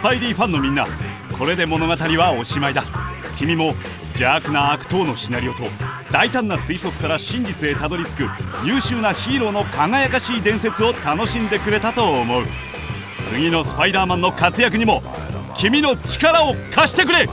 スパイリーファンのみんなこれで物語はおしまいだ。君も邪悪な悪党のシナリオと大胆な推測から真実へたどり着く優秀なヒーローの輝かしい伝説を楽しんでくれたと思う。次のスパイダーマンの活躍にも君の力を貸してくれ。